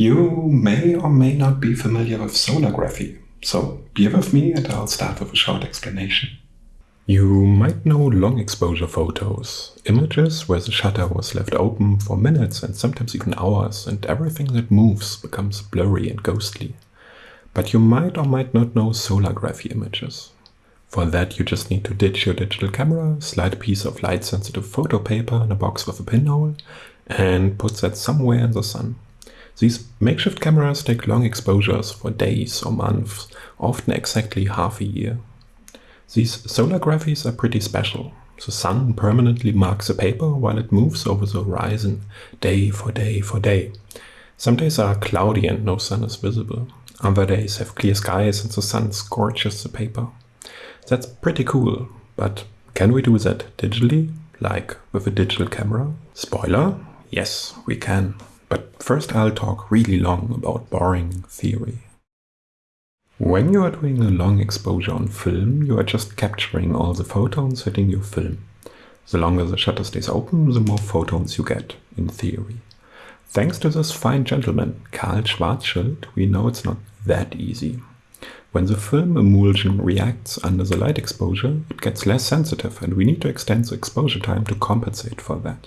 You may or may not be familiar with solargraphy, so bear with me and I'll start with a short explanation. You might know long exposure photos, images where the shutter was left open for minutes and sometimes even hours and everything that moves becomes blurry and ghostly. But you might or might not know solargraphy images. For that you just need to ditch your digital camera, slide a piece of light sensitive photo paper in a box with a pinhole and put that somewhere in the sun. These makeshift cameras take long exposures for days or months, often exactly half a year. These solar solargraphies are pretty special. The sun permanently marks the paper while it moves over the horizon, day for day for day. Some days are cloudy and no sun is visible. Other days have clear skies and the sun scorches the paper. That's pretty cool, but can we do that digitally, like with a digital camera? Spoiler, yes, we can. But first I'll talk really long about boring theory. When you are doing a long exposure on film, you are just capturing all the photons hitting your film. The longer the shutter stays open, the more photons you get, in theory. Thanks to this fine gentleman, Karl Schwarzschild, we know it's not that easy. When the film emulsion reacts under the light exposure, it gets less sensitive and we need to extend the exposure time to compensate for that.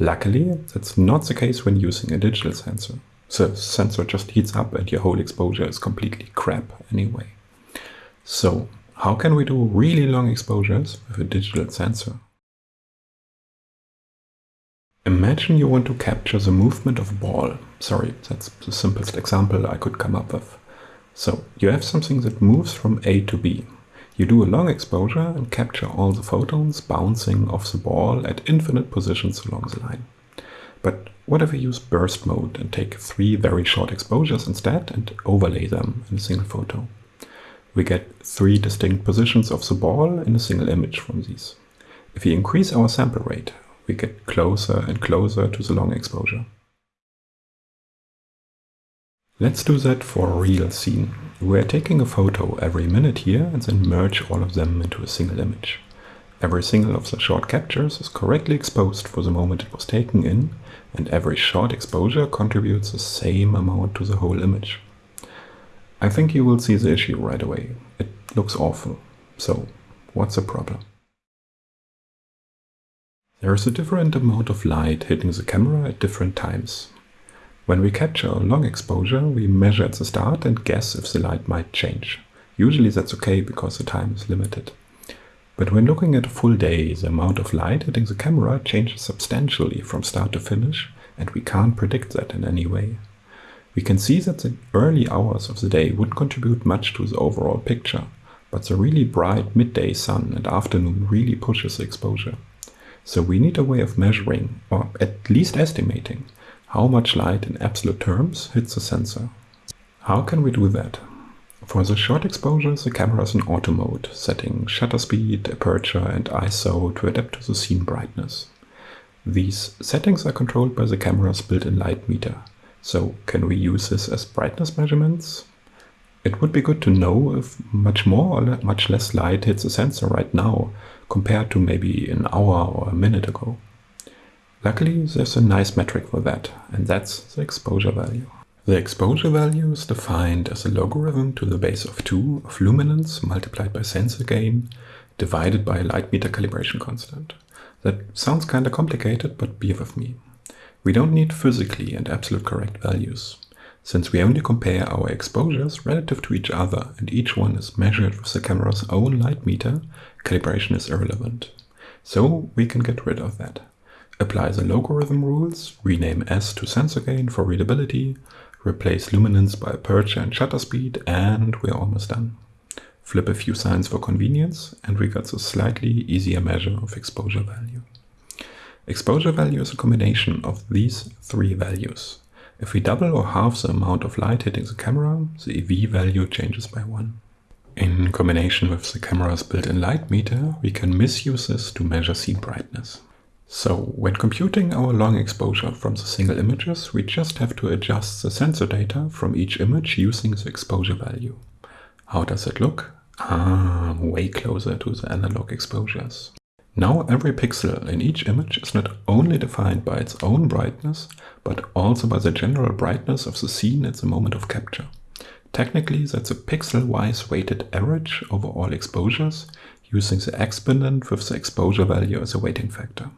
Luckily, that's not the case when using a digital sensor. The sensor just heats up and your whole exposure is completely crap anyway. So, how can we do really long exposures with a digital sensor? Imagine you want to capture the movement of a ball. Sorry, that's the simplest example I could come up with. So, you have something that moves from A to B. You do a long exposure and capture all the photons bouncing off the ball at infinite positions along the line. But what if we use burst mode and take three very short exposures instead and overlay them in a single photo? We get three distinct positions of the ball in a single image from these. If we increase our sample rate, we get closer and closer to the long exposure. Let's do that for a real scene. We're taking a photo every minute here and then merge all of them into a single image. Every single of the short captures is correctly exposed for the moment it was taken in, and every short exposure contributes the same amount to the whole image. I think you will see the issue right away. It looks awful. So, what's the problem? There is a different amount of light hitting the camera at different times. When we capture a long exposure, we measure at the start and guess if the light might change. Usually that's okay because the time is limited. But when looking at a full day, the amount of light hitting the camera changes substantially from start to finish, and we can't predict that in any way. We can see that the early hours of the day wouldn't contribute much to the overall picture, but the really bright midday sun and afternoon really pushes the exposure. So we need a way of measuring, or at least estimating, how much light in absolute terms hits the sensor. How can we do that? For the short exposures, the camera is in auto mode, setting shutter speed, aperture and ISO to adapt to the scene brightness. These settings are controlled by the camera's built-in light meter. So can we use this as brightness measurements? It would be good to know if much more or much less light hits the sensor right now compared to maybe an hour or a minute ago. Luckily, there's a nice metric for that, and that's the exposure value. The exposure value is defined as a logarithm to the base of 2 of luminance multiplied by sensor gain divided by a light meter calibration constant. That sounds kinda complicated, but be with me. We don't need physically and absolute correct values, since we only compare our exposures relative to each other and each one is measured with the camera's own light meter, calibration is irrelevant. So we can get rid of that. Apply the logarithm rules, rename S to sensor gain for readability, replace luminance by aperture and shutter speed, and we're almost done. Flip a few signs for convenience, and we got a slightly easier measure of exposure value. Exposure value is a combination of these three values. If we double or halve the amount of light hitting the camera, the EV value changes by 1. In combination with the camera's built-in light meter, we can misuse this to measure scene brightness. So when computing our long exposure from the single images, we just have to adjust the sensor data from each image using the exposure value. How does it look? Ah, way closer to the analog exposures. Now every pixel in each image is not only defined by its own brightness, but also by the general brightness of the scene at the moment of capture. Technically, that's a pixel-wise weighted average over all exposures, using the exponent with the exposure value as a weighting factor.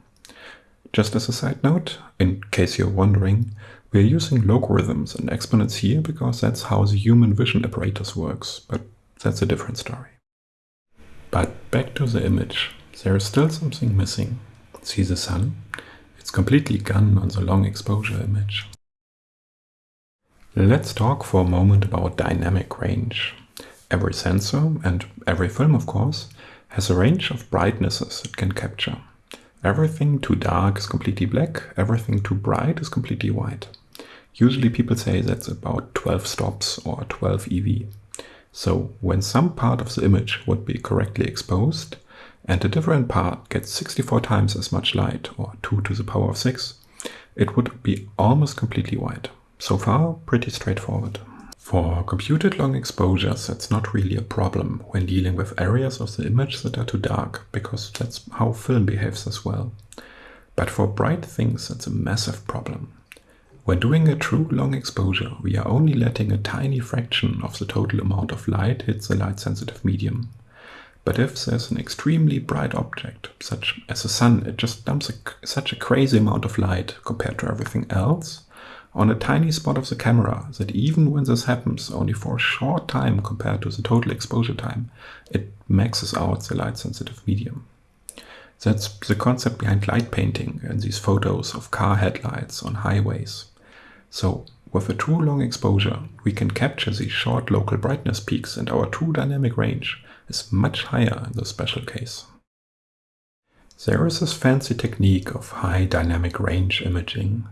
Just as a side note, in case you're wondering, we're using logarithms and exponents here because that's how the human vision apparatus works, but that's a different story. But back to the image. There is still something missing. See the sun? It's completely gone on the long exposure image. Let's talk for a moment about dynamic range. Every sensor, and every film of course, has a range of brightnesses it can capture. Everything too dark is completely black, everything too bright is completely white. Usually people say that's about 12 stops or 12 EV. So when some part of the image would be correctly exposed and a different part gets 64 times as much light or 2 to the power of 6, it would be almost completely white. So far, pretty straightforward. For computed long exposures, that's not really a problem when dealing with areas of the image that are too dark, because that's how film behaves as well. But for bright things, that's a massive problem. When doing a true long exposure, we are only letting a tiny fraction of the total amount of light hit the light-sensitive medium. But if there's an extremely bright object, such as the sun, it just dumps a, such a crazy amount of light compared to everything else on a tiny spot of the camera that even when this happens only for a short time compared to the total exposure time, it maxes out the light-sensitive medium. That's the concept behind light painting and these photos of car headlights on highways. So with a true long exposure, we can capture these short local brightness peaks and our true dynamic range is much higher in this special case. There is this fancy technique of high dynamic range imaging.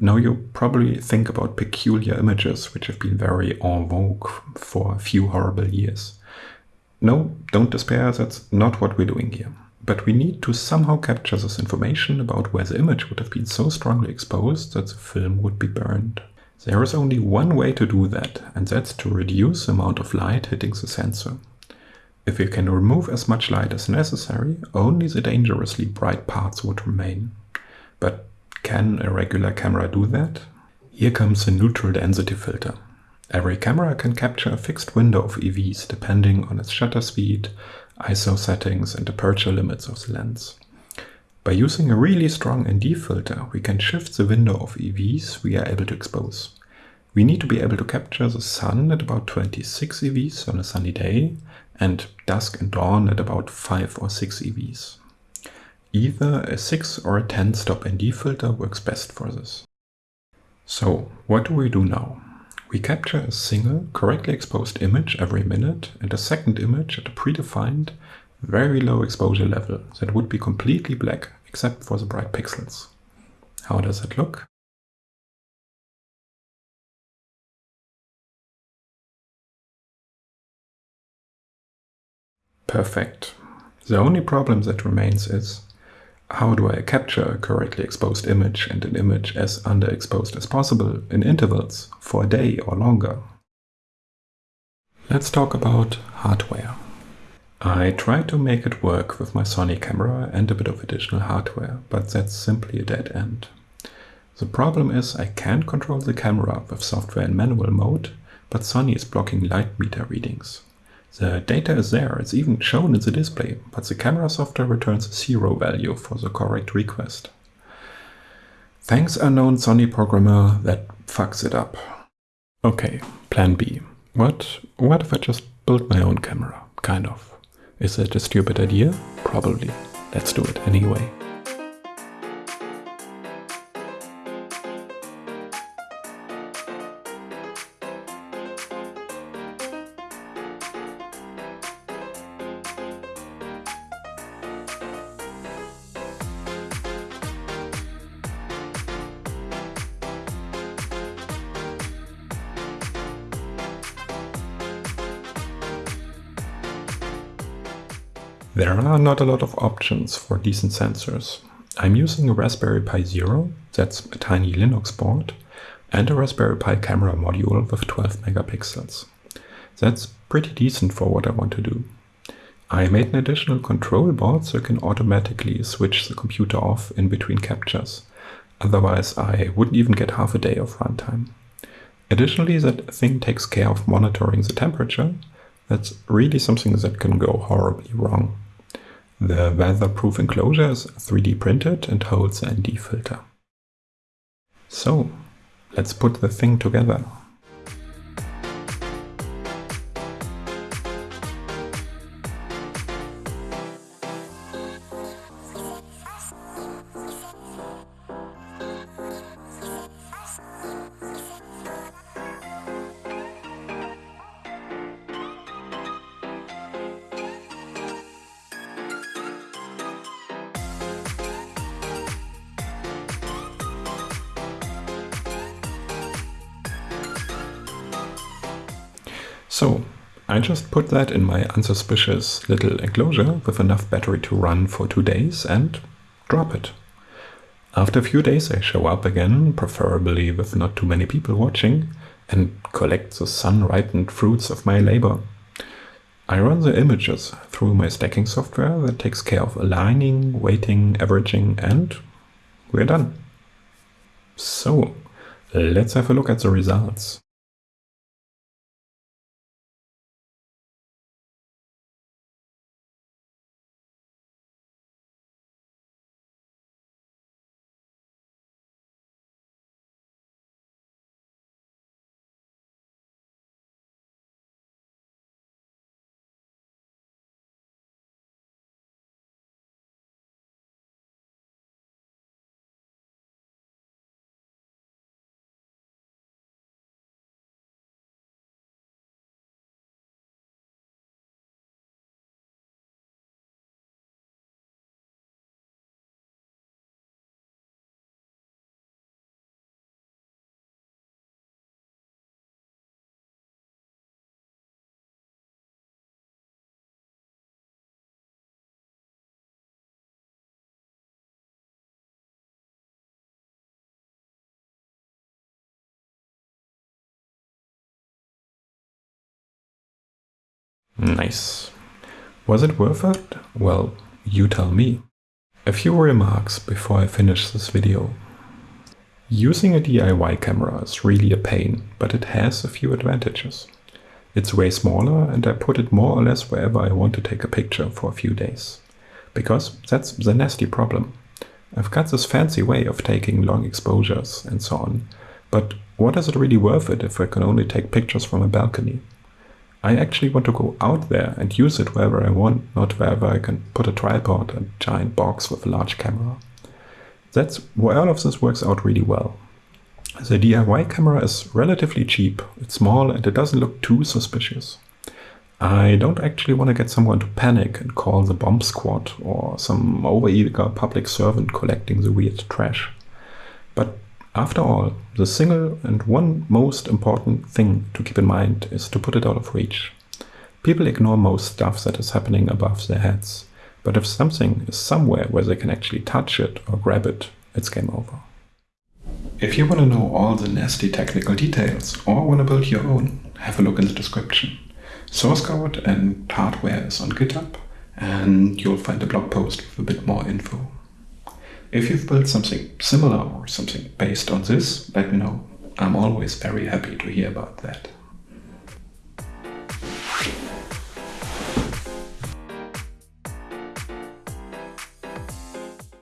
Now you probably think about peculiar images which have been very en vogue for a few horrible years. No, don't despair, that's not what we're doing here. But we need to somehow capture this information about where the image would have been so strongly exposed that the film would be burned. There is only one way to do that, and that's to reduce the amount of light hitting the sensor. If you can remove as much light as necessary, only the dangerously bright parts would remain. But can a regular camera do that? Here comes the neutral density filter. Every camera can capture a fixed window of EVs depending on its shutter speed, ISO settings and aperture limits of the lens. By using a really strong ND filter, we can shift the window of EVs we are able to expose. We need to be able to capture the sun at about 26 EVs on a sunny day and dusk and dawn at about 5 or 6 EVs. Either a 6 or a 10 stop ND filter works best for this. So what do we do now? We capture a single correctly exposed image every minute and a second image at a predefined very low exposure level that would be completely black except for the bright pixels. How does it look? Perfect. The only problem that remains is how do I capture a correctly exposed image and an image as underexposed as possible in intervals for a day or longer? Let's talk about hardware. I tried to make it work with my Sony camera and a bit of additional hardware, but that's simply a dead end. The problem is I can't control the camera with software in manual mode, but Sony is blocking light meter readings. The data is there, it's even shown in the display, but the camera software returns a zero value for the correct request. Thanks unknown Sony programmer that fucks it up. Okay, plan B. What, what if I just build my own camera? Kind of. Is that a stupid idea? Probably. Let's do it anyway. There are not a lot of options for decent sensors. I'm using a Raspberry Pi Zero, that's a tiny Linux board, and a Raspberry Pi camera module with 12 megapixels. That's pretty decent for what I want to do. I made an additional control board so I can automatically switch the computer off in between captures. Otherwise I wouldn't even get half a day of runtime. Additionally, that thing takes care of monitoring the temperature. That's really something that can go horribly wrong. The weatherproof enclosure is 3D printed and holds an ND filter. So, let's put the thing together. So I just put that in my unsuspicious little enclosure with enough battery to run for two days and drop it. After a few days I show up again, preferably with not too many people watching, and collect the sun-ripened fruits of my labor. I run the images through my stacking software that takes care of aligning, weighting, averaging, and we're done. So, let's have a look at the results. Nice. Was it worth it? Well, you tell me. A few remarks before I finish this video. Using a DIY camera is really a pain, but it has a few advantages. It's way smaller and I put it more or less wherever I want to take a picture for a few days. Because that's the nasty problem. I've got this fancy way of taking long exposures and so on, but what is it really worth it if I can only take pictures from a balcony? I actually want to go out there and use it wherever I want, not wherever I can put a tripod, a giant box with a large camera. That's where all of this works out really well. The DIY camera is relatively cheap, it's small and it doesn't look too suspicious. I don't actually want to get someone to panic and call the bomb squad or some overeager public servant collecting the weird trash. After all, the single and one most important thing to keep in mind is to put it out of reach. People ignore most stuff that is happening above their heads, but if something is somewhere where they can actually touch it or grab it, it's game over. If you want to know all the nasty technical details or want to build your own, have a look in the description. Source code and hardware is on GitHub, and you'll find a blog post with a bit more info. If you've built something similar or something based on this, let me know. I'm always very happy to hear about that.